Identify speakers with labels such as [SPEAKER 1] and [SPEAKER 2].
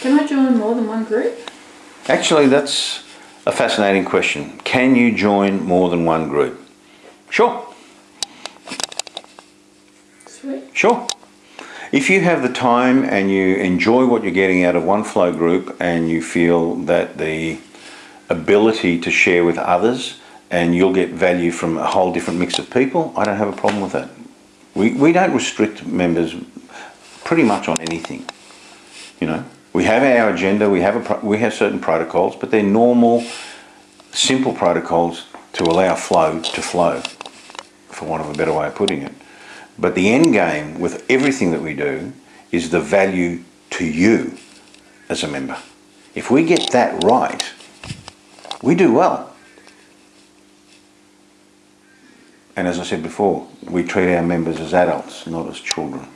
[SPEAKER 1] Can I join more than one group?
[SPEAKER 2] Actually, that's a fascinating question. Can you join more than one group? Sure,
[SPEAKER 1] Sweet.
[SPEAKER 2] sure. If you have the time and you enjoy what you're getting out of one flow group and you feel that the ability to share with others and you'll get value from a whole different mix of people, I don't have a problem with that. We, we don't restrict members pretty much on anything. You know, we have our agenda, we have a we have certain protocols, but they're normal, simple protocols to allow flow to flow, for want of a better way of putting it. But the end game with everything that we do is the value to you as a member. If we get that right, we do well. And as I said before, we treat our members as adults, not as children.